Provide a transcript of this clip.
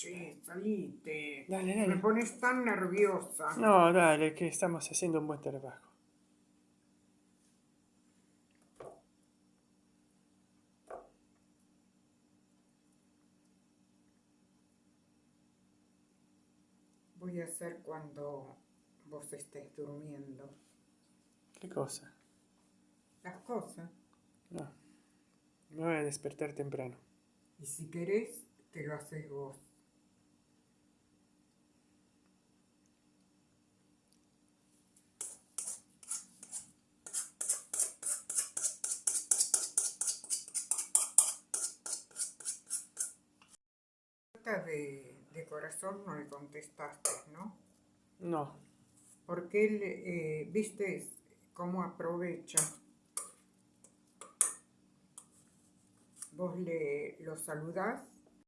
Che, salite. Dale, Me dale. pones tan nerviosa. No, dale, que estamos haciendo un buen trabajo. Voy a hacer cuando vos estés durmiendo. ¿Qué cosa? Las cosas. No. Me voy a despertar temprano. Y si querés, te lo haces vos. De, de corazón no le contestaste, ¿no? No. Porque él, eh, viste cómo aprovecha. Vos le lo saludás